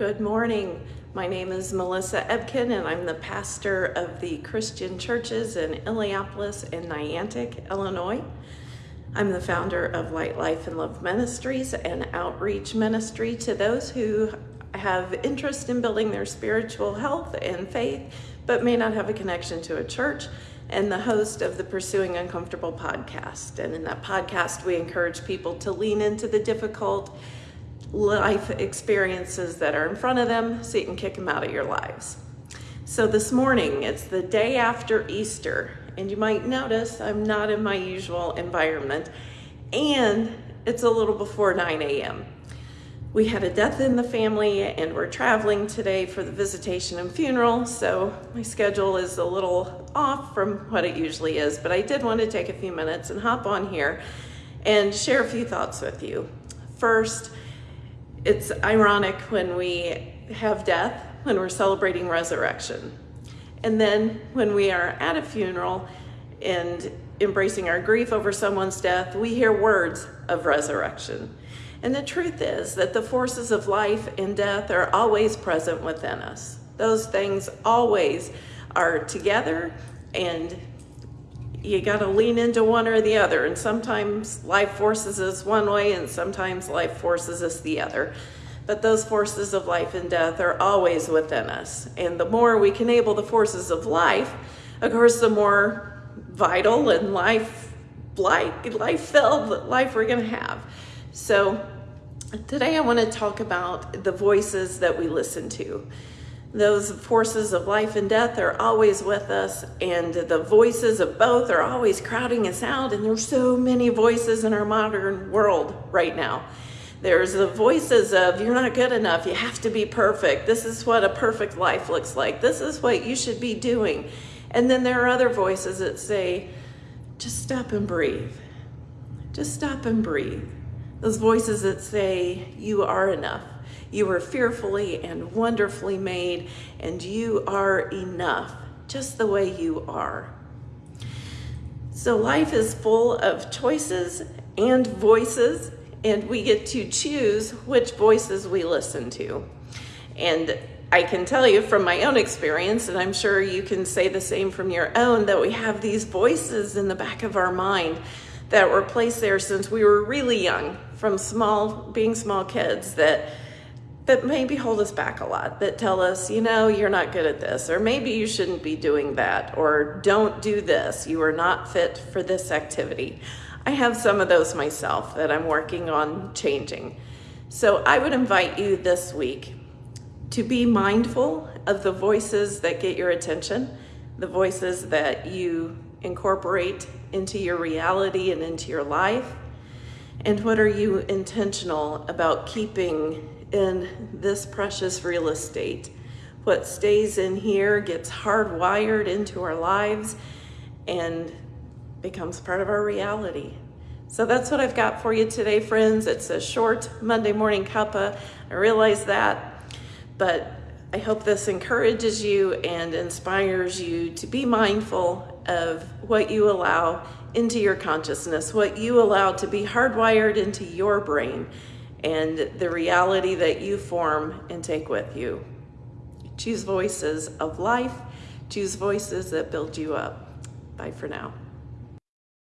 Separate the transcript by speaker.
Speaker 1: Good morning. My name is Melissa Ebken, and I'm the pastor of the Christian churches in Illiopolis and Niantic, Illinois. I'm the founder of Light Life and Love Ministries, an outreach ministry to those who have interest in building their spiritual health and faith, but may not have a connection to a church, and the host of the Pursuing Uncomfortable podcast. And in that podcast, we encourage people to lean into the difficult life experiences that are in front of them so you can kick them out of your lives. So this morning, it's the day after Easter, and you might notice I'm not in my usual environment, and it's a little before 9 a.m. We had a death in the family, and we're traveling today for the visitation and funeral, so my schedule is a little off from what it usually is, but I did want to take a few minutes and hop on here and share a few thoughts with you. First, it's ironic when we have death, when we're celebrating resurrection. And then when we are at a funeral and embracing our grief over someone's death, we hear words of resurrection. And the truth is that the forces of life and death are always present within us. Those things always are together and you got to lean into one or the other. And sometimes life forces us one way, and sometimes life forces us the other. But those forces of life and death are always within us. And the more we can enable the forces of life, of course, the more vital and life like life filled life we're going to have. So today I want to talk about the voices that we listen to. Those forces of life and death are always with us, and the voices of both are always crowding us out. And there's so many voices in our modern world right now. There's the voices of, you're not good enough, you have to be perfect. This is what a perfect life looks like. This is what you should be doing. And then there are other voices that say, just stop and breathe. Just stop and breathe. Those voices that say, you are enough. You were fearfully and wonderfully made, and you are enough, just the way you are. So, life is full of choices and voices, and we get to choose which voices we listen to. And I can tell you from my own experience, and I'm sure you can say the same from your own, that we have these voices in the back of our mind that were placed there since we were really young, from small, being small kids, that that maybe hold us back a lot, that tell us, you know, you're not good at this, or maybe you shouldn't be doing that, or don't do this, you are not fit for this activity. I have some of those myself that I'm working on changing. So I would invite you this week to be mindful of the voices that get your attention, the voices that you incorporate into your reality and into your life, and what are you intentional about keeping in this precious real estate. What stays in here gets hardwired into our lives and becomes part of our reality. So that's what I've got for you today, friends. It's a short Monday morning cuppa. I realize that, but I hope this encourages you and inspires you to be mindful of what you allow into your consciousness, what you allow to be hardwired into your brain and the reality that you form and take with you. Choose voices of life, choose voices that build you up. Bye for now.